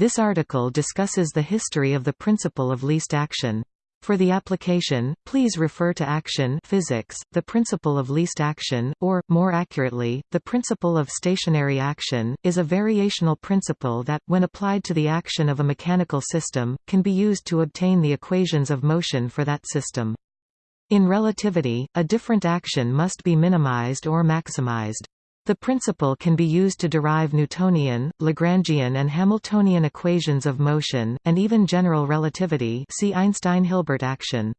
This article discusses the history of the principle of least action. For the application, please refer to action physics, the principle of least action, or, more accurately, the principle of stationary action, is a variational principle that, when applied to the action of a mechanical system, can be used to obtain the equations of motion for that system. In relativity, a different action must be minimized or maximized. The principle can be used to derive Newtonian, Lagrangian and Hamiltonian equations of motion, and even general relativity see Einstein-Hilbert action.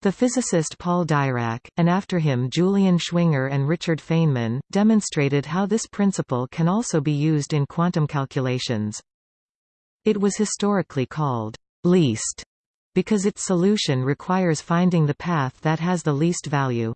The physicist Paul Dirac, and after him Julian Schwinger and Richard Feynman, demonstrated how this principle can also be used in quantum calculations. It was historically called least because its solution requires finding the path that has the least value.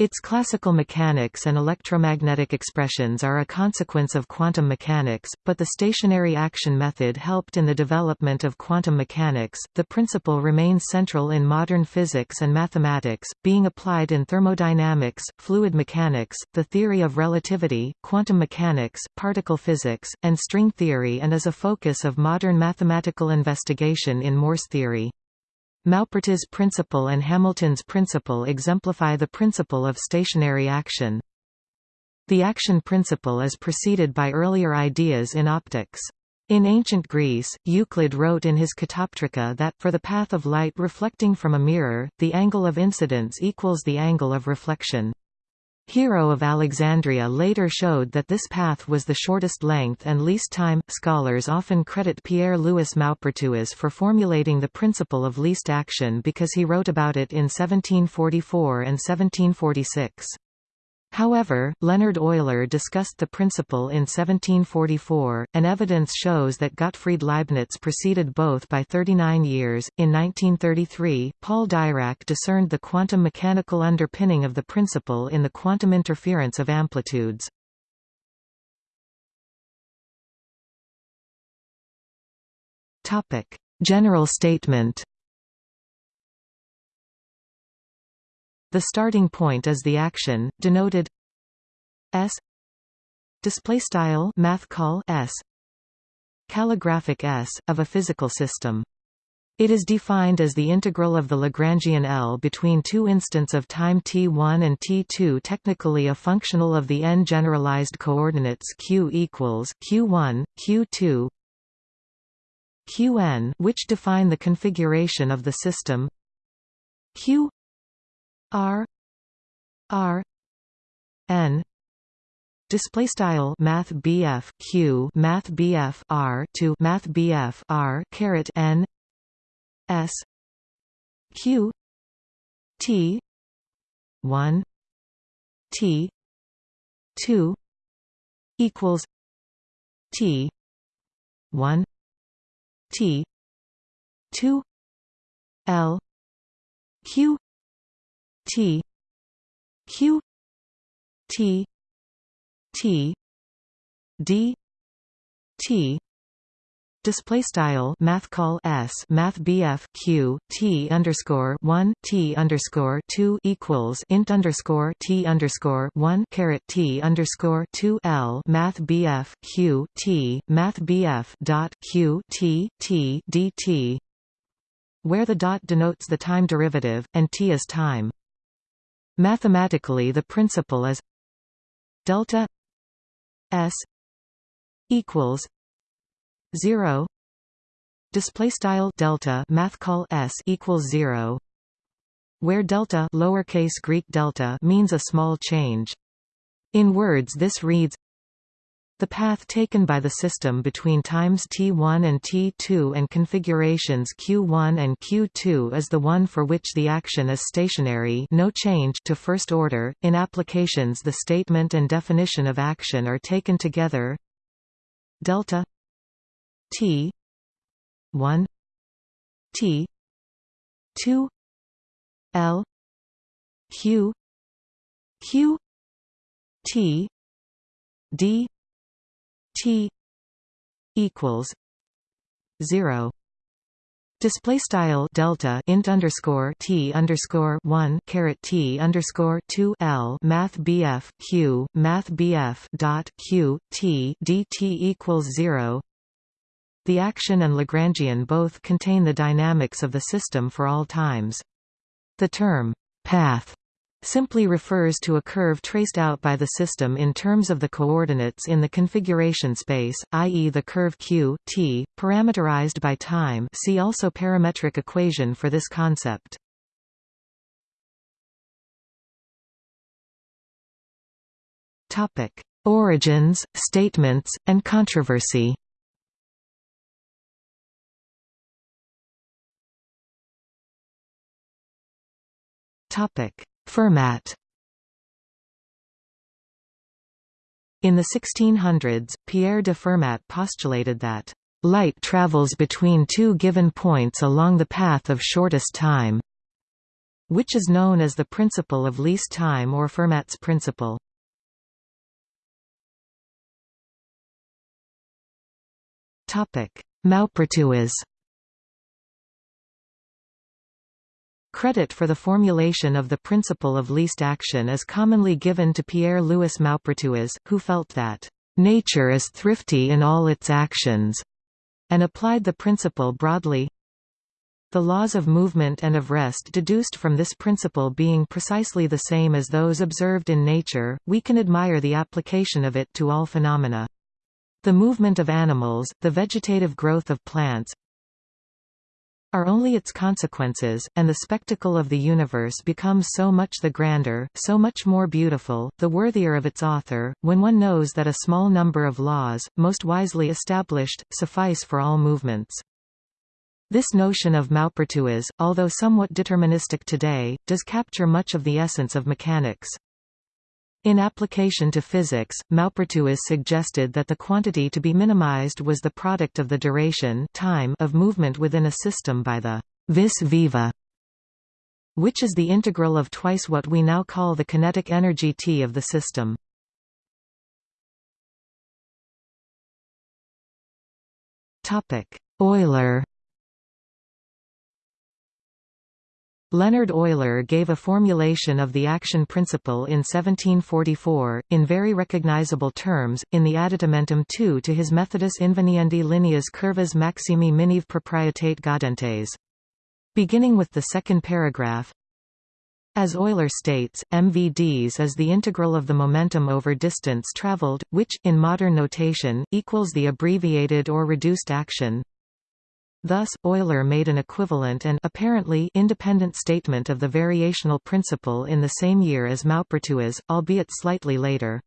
Its classical mechanics and electromagnetic expressions are a consequence of quantum mechanics, but the stationary action method helped in the development of quantum mechanics. The principle remains central in modern physics and mathematics, being applied in thermodynamics, fluid mechanics, the theory of relativity, quantum mechanics, particle physics, and string theory and is a focus of modern mathematical investigation in Morse theory. Maupertuis principle and Hamilton's principle exemplify the principle of stationary action. The action principle is preceded by earlier ideas in optics. In ancient Greece, Euclid wrote in his Catoptrica that, for the path of light reflecting from a mirror, the angle of incidence equals the angle of reflection. Hero of Alexandria later showed that this path was the shortest length and least time. Scholars often credit Pierre-Louis Maupertuis for formulating the principle of least action because he wrote about it in 1744 and 1746. However, Leonhard Euler discussed the principle in 1744, and evidence shows that Gottfried Leibniz preceded both by 39 years. In 1933, Paul Dirac discerned the quantum mechanical underpinning of the principle in the quantum interference of amplitudes. Topic: General statement. The starting point is the action, denoted s. Display style math call s. Calligraphic s of a physical system. It is defined as the integral of the Lagrangian L between two instants of time t1 and t2 technically a functional of the n generalized coordinates q equals q1, q2 qn which define the configuration of the system. Q R R N. Display style math BF Q math BF R to math BF R caret N. S. Q. T. 1 T. 2 equals T. 1 T. 2 L. Q T. Q. T. T. D. T. Display style math call s math bf q t underscore 1 t underscore 2 equals int underscore t underscore 1 caret t underscore 2 l math bf q t math bf dot q t t dt where the dot denotes the time derivative and t is time Mathematically the principle is delta s equals 0 display style delta math call s equals 0 where delta lowercase greek delta means a small change. In words this reads the path taken by the system between times t1 and t2 and configurations q1 and q2 is the one for which the action is stationary no change to first order. In applications the statement and definition of action are taken together delta t 1 t 2 l q q t d T equals zero Display style delta int underscore t underscore one caret t underscore two l math bf q math bf dot q t dt equals zero the action and Lagrangian both contain the dynamics of the system for all times. The term path simply refers to a curve traced out by the system in terms of the coordinates in the configuration space, i.e. the curve q, t, parameterized by time see also parametric equation for this concept. Origins, statements, and controversy Topic Fermat In the 1600s, Pierre de Fermat postulated that light travels between two given points along the path of shortest time, which is known as the principle of least time or Fermat's principle. Maupertuis Credit for the formulation of the principle of least action is commonly given to Pierre-Louis Maupertuis, who felt that, "...nature is thrifty in all its actions," and applied the principle broadly. The laws of movement and of rest deduced from this principle being precisely the same as those observed in nature, we can admire the application of it to all phenomena. The movement of animals, the vegetative growth of plants, are only its consequences, and the spectacle of the universe becomes so much the grander, so much more beautiful, the worthier of its author, when one knows that a small number of laws, most wisely established, suffice for all movements. This notion of Maupertuis, although somewhat deterministic today, does capture much of the essence of mechanics. In application to physics, Maupertuis suggested that the quantity to be minimized was the product of the duration time of movement within a system by the vis viva, which is the integral of twice what we now call the kinetic energy T of the system. Euler Leonhard Euler gave a formulation of the action principle in 1744, in very recognizable terms, in the additamentum II to his Methodus inveniendi lineas curvas maximi minive proprietate gaudentes. Beginning with the second paragraph, as Euler states, MVDs is the integral of the momentum over distance traveled, which, in modern notation, equals the abbreviated or reduced action Thus, Euler made an equivalent and apparently independent statement of the variational principle in the same year as Maupertuis, albeit slightly later.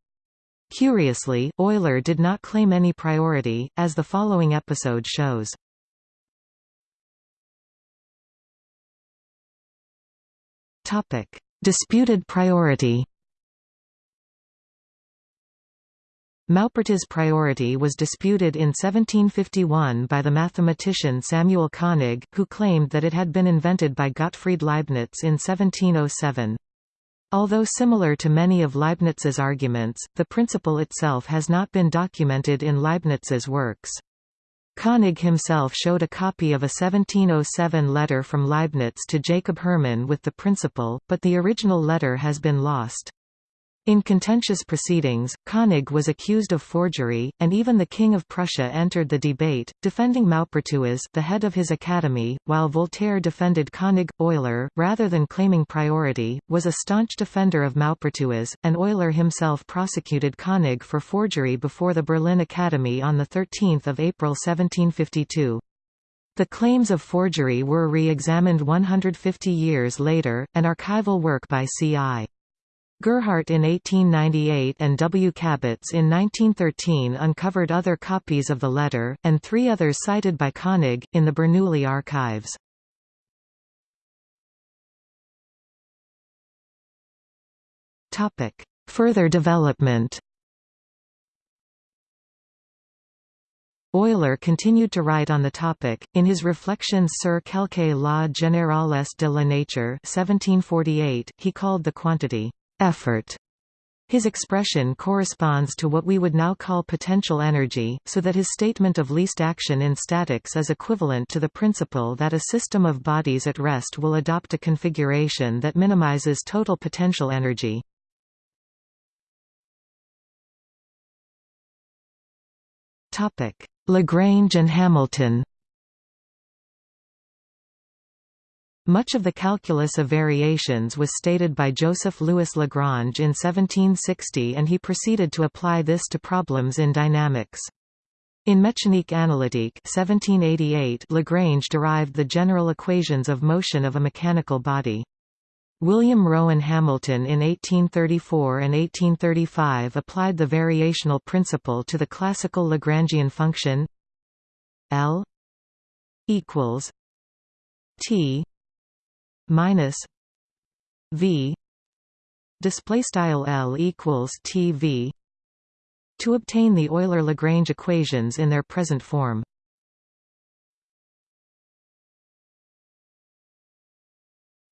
Curiously, Euler did not claim any priority, as the following episode shows. Disputed priority Maupertuis' priority was disputed in 1751 by the mathematician Samuel Koenig, who claimed that it had been invented by Gottfried Leibniz in 1707. Although similar to many of Leibniz's arguments, the principle itself has not been documented in Leibniz's works. Koenig himself showed a copy of a 1707 letter from Leibniz to Jacob Hermann with the principle, but the original letter has been lost. In contentious proceedings, Koenig was accused of forgery, and even the King of Prussia entered the debate, defending Maupertuis the head of his academy, while Voltaire defended Koenig. Euler, rather than claiming priority, was a staunch defender of Maupertuis, and Euler himself prosecuted Koenig for forgery before the Berlin Academy on 13 April 1752. The claims of forgery were re-examined 150 years later, an archival work by C.I. Gerhardt in 1898 and W. Kabitz in 1913 uncovered other copies of the letter, and three others cited by Koenig, in the Bernoulli archives. Further development Euler continued to write on the topic, in his Reflections sur quelques lois générales de la nature 1748, he called the quantity effort. His expression corresponds to what we would now call potential energy, so that his statement of least action in statics is equivalent to the principle that a system of bodies at rest will adopt a configuration that minimizes total potential energy. Lagrange and Hamilton Much of the calculus of variations was stated by Joseph Louis Lagrange in 1760 and he proceeded to apply this to problems in dynamics. In Mécanique analytique 1788 Lagrange derived the general equations of motion of a mechanical body. William Rowan Hamilton in 1834 and 1835 applied the variational principle to the classical Lagrangian function L equals T minus V display style L equals TV to obtain the Euler-Lagrange equations in their present form.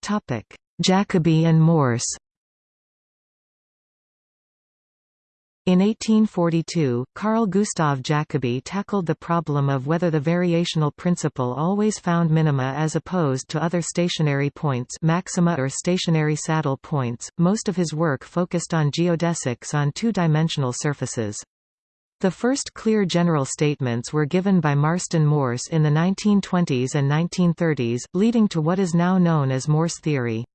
Topic: Jacobi and Morse In 1842, Carl Gustav Jacobi tackled the problem of whether the variational principle always found minima as opposed to other stationary points maxima or stationary saddle points. Most of his work focused on geodesics on two-dimensional surfaces. The first clear general statements were given by Marston Morse in the 1920s and 1930s, leading to what is now known as Morse theory.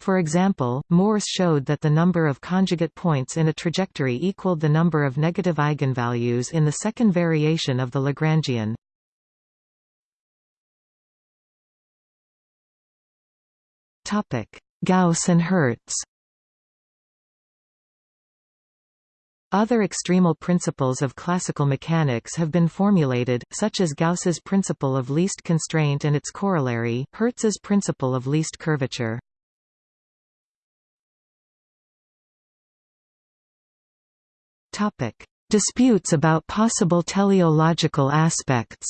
For example, Morse showed that the number of conjugate points in a trajectory equaled the number of negative eigenvalues in the second variation of the Lagrangian. Topic: Gauss and Hertz Other extremal principles of classical mechanics have been formulated, such as Gauss's principle of least constraint and its corollary, Hertz's principle of least curvature. Topic: Disputes about possible teleological aspects.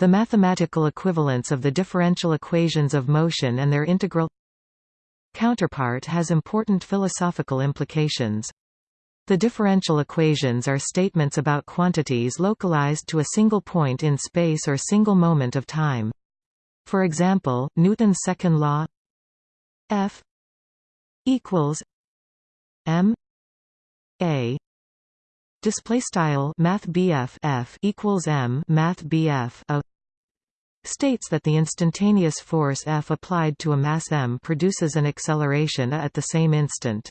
The mathematical equivalence of the differential equations of motion and their integral counterpart has important philosophical implications. The differential equations are statements about quantities localized to a single point in space or single moment of time. For example, Newton's second law F equals M A display style math F equals M math a states that the instantaneous force F applied to a mass m produces an acceleration a at the same instant.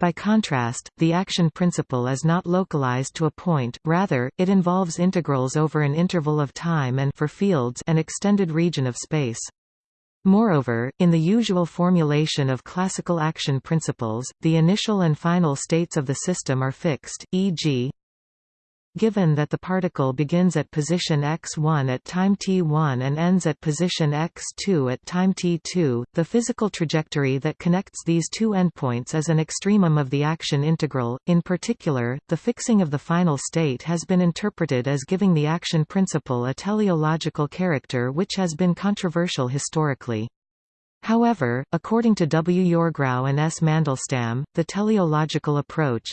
By contrast, the action principle is not localized to a point, rather, it involves integrals over an interval of time and for fields an extended region of space. Moreover, in the usual formulation of classical action principles, the initial and final states of the system are fixed, e.g. Given that the particle begins at position x1 at time t1 and ends at position x2 at time t2, the physical trajectory that connects these two endpoints is an extremum of the action integral. In particular, the fixing of the final state has been interpreted as giving the action principle a teleological character which has been controversial historically. However, according to W. Yourgrau and S. Mandelstam, the teleological approach,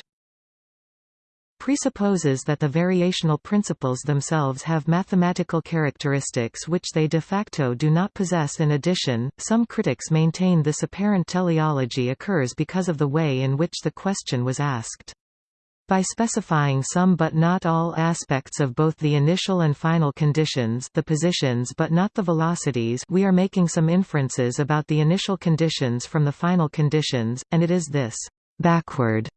presupposes that the variational principles themselves have mathematical characteristics which they de facto do not possess in addition, some critics maintain this apparent teleology occurs because of the way in which the question was asked. By specifying some but not all aspects of both the initial and final conditions the positions but not the velocities we are making some inferences about the initial conditions from the final conditions, and it is this backward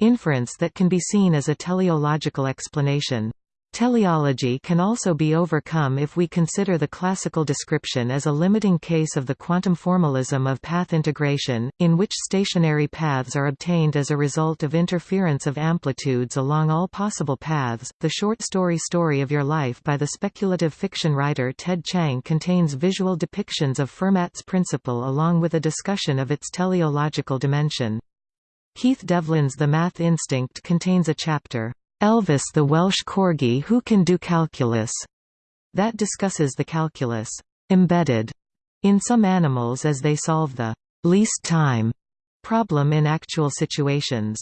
Inference that can be seen as a teleological explanation. Teleology can also be overcome if we consider the classical description as a limiting case of the quantum formalism of path integration, in which stationary paths are obtained as a result of interference of amplitudes along all possible paths. The short story Story of Your Life by the speculative fiction writer Ted Chiang contains visual depictions of Fermat's principle along with a discussion of its teleological dimension. Keith Devlin's The Math Instinct contains a chapter, "'Elvis the Welsh Corgi Who Can Do Calculus' that discusses the calculus embedded in some animals as they solve the least time problem in actual situations.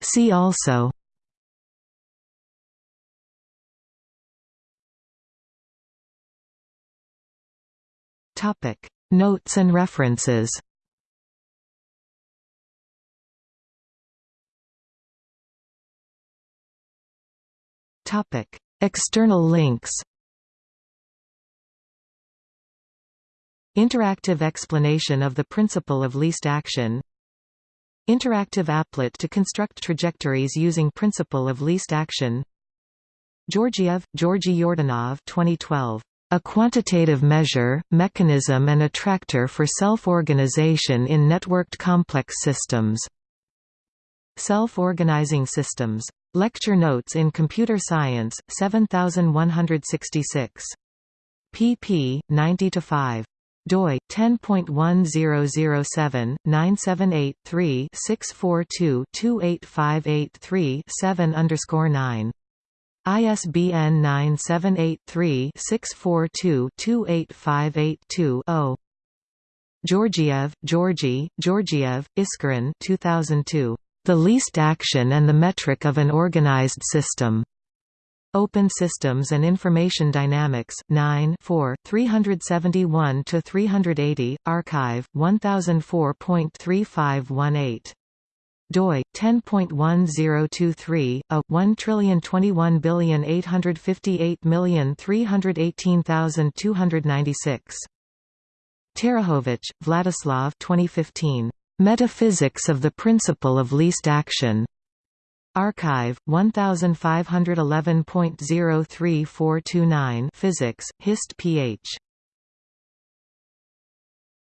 See also Topic: Notes and references. Topic: External links. Interactive explanation of the principle of least action. Interactive applet to construct trajectories using principle of least action. Georgiev, Georgi Yordanov 2012. A quantitative measure, mechanism and attractor for self-organization in networked complex systems. Self-organizing systems. Lecture Notes in Computer Science, 7166. pp. 90–5 doi 10.1007/978-3-642-28583-7 9 ISBN 978-3-642-28582-0. Georgiev, Georgy, Georgiev, Iskren 2002. The Least Action and the Metric of an Organized System. Open Systems and Information Dynamics, 9 371–380, arXiv, 1004.3518 doi 10.1023 a 1,021,858,318,296 Terekhovich, Vladislav 2015 Metaphysics of the Principle of Least Action. arXiv 1511.03429 Physics Hist ph